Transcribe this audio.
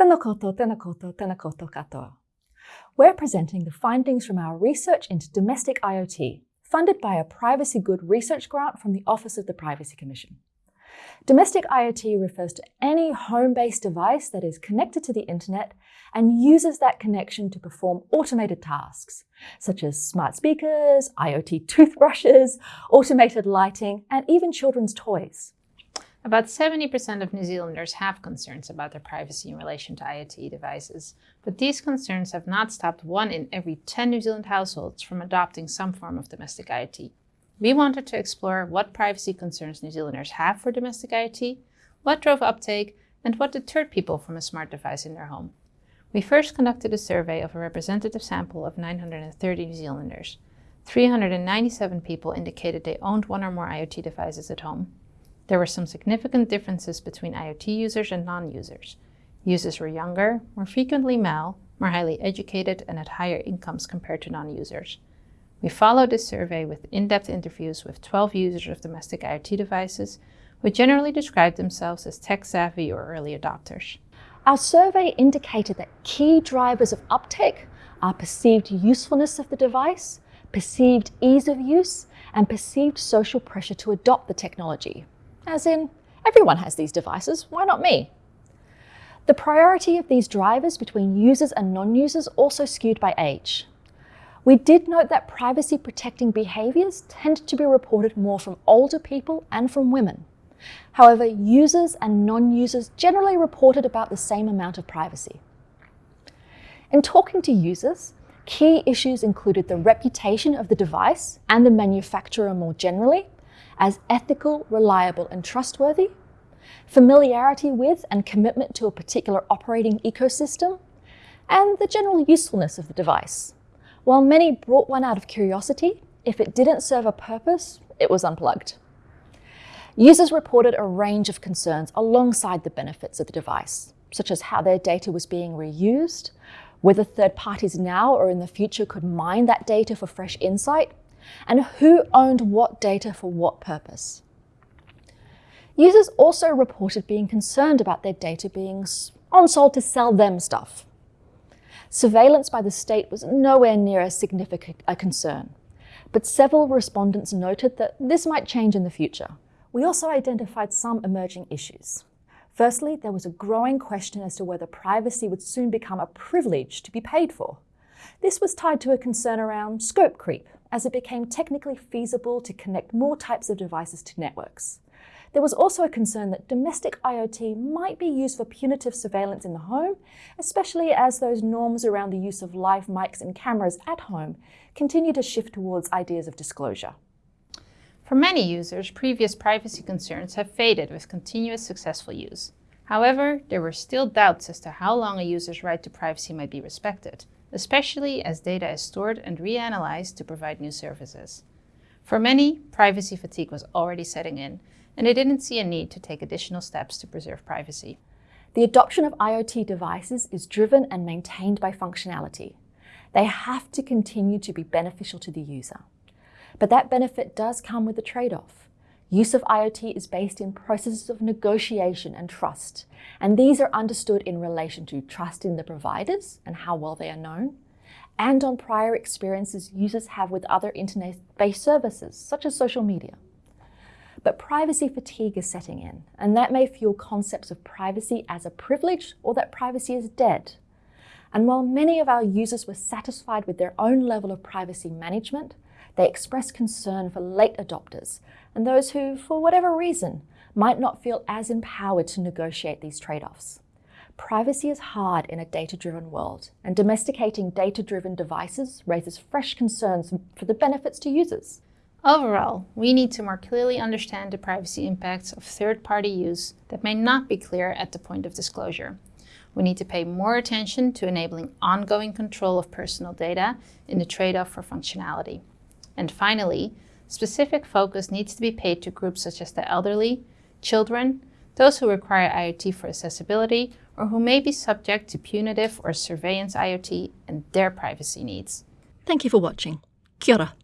Koutou, tēnā koutou katoa. We're presenting the findings from our research into domestic IoT, funded by a Privacy Good research grant from the Office of the Privacy Commission. Domestic IoT refers to any home-based device that is connected to the internet and uses that connection to perform automated tasks, such as smart speakers, IoT toothbrushes, automated lighting, and even children's toys. About 70% of New Zealanders have concerns about their privacy in relation to IoT devices, but these concerns have not stopped one in every 10 New Zealand households from adopting some form of domestic IoT. We wanted to explore what privacy concerns New Zealanders have for domestic IoT, what drove uptake, and what deterred people from a smart device in their home. We first conducted a survey of a representative sample of 930 New Zealanders. 397 people indicated they owned one or more IoT devices at home, there were some significant differences between IoT users and non-users. Users were younger, more frequently male, more highly educated, and had higher incomes compared to non-users. We followed this survey with in-depth interviews with 12 users of domestic IoT devices, who generally described themselves as tech-savvy or early adopters. Our survey indicated that key drivers of uptake are perceived usefulness of the device, perceived ease of use, and perceived social pressure to adopt the technology. As in, everyone has these devices, why not me? The priority of these drivers between users and non-users also skewed by age. We did note that privacy protecting behaviours tend to be reported more from older people and from women. However, users and non-users generally reported about the same amount of privacy. In talking to users, key issues included the reputation of the device and the manufacturer more generally, as ethical, reliable and trustworthy, familiarity with and commitment to a particular operating ecosystem, and the general usefulness of the device. While many brought one out of curiosity, if it didn't serve a purpose, it was unplugged. Users reported a range of concerns alongside the benefits of the device, such as how their data was being reused, whether third parties now or in the future could mine that data for fresh insight, and who owned what data for what purpose. Users also reported being concerned about their data being on-sold to sell them stuff. Surveillance by the state was nowhere near as significant a concern, but several respondents noted that this might change in the future. We also identified some emerging issues. Firstly, there was a growing question as to whether privacy would soon become a privilege to be paid for. This was tied to a concern around scope creep, as it became technically feasible to connect more types of devices to networks. There was also a concern that domestic IoT might be used for punitive surveillance in the home, especially as those norms around the use of live mics and cameras at home continue to shift towards ideas of disclosure. For many users, previous privacy concerns have faded with continuous successful use. However, there were still doubts as to how long a user's right to privacy might be respected, especially as data is stored and reanalyzed to provide new services. For many, privacy fatigue was already setting in, and they didn't see a need to take additional steps to preserve privacy. The adoption of IoT devices is driven and maintained by functionality. They have to continue to be beneficial to the user. But that benefit does come with a trade-off. Use of IoT is based in processes of negotiation and trust, and these are understood in relation to trust in the providers and how well they are known, and on prior experiences users have with other internet-based services, such as social media. But privacy fatigue is setting in, and that may fuel concepts of privacy as a privilege or that privacy is dead. And while many of our users were satisfied with their own level of privacy management, they express concern for late adopters and those who, for whatever reason, might not feel as empowered to negotiate these trade-offs. Privacy is hard in a data-driven world, and domesticating data-driven devices raises fresh concerns for the benefits to users. Overall, we need to more clearly understand the privacy impacts of third-party use that may not be clear at the point of disclosure. We need to pay more attention to enabling ongoing control of personal data in the trade-off for functionality. And finally, specific focus needs to be paid to groups such as the elderly, children, those who require IoT for accessibility, or who may be subject to punitive or surveillance IoT and their privacy needs. Thank you for watching. Kia ora.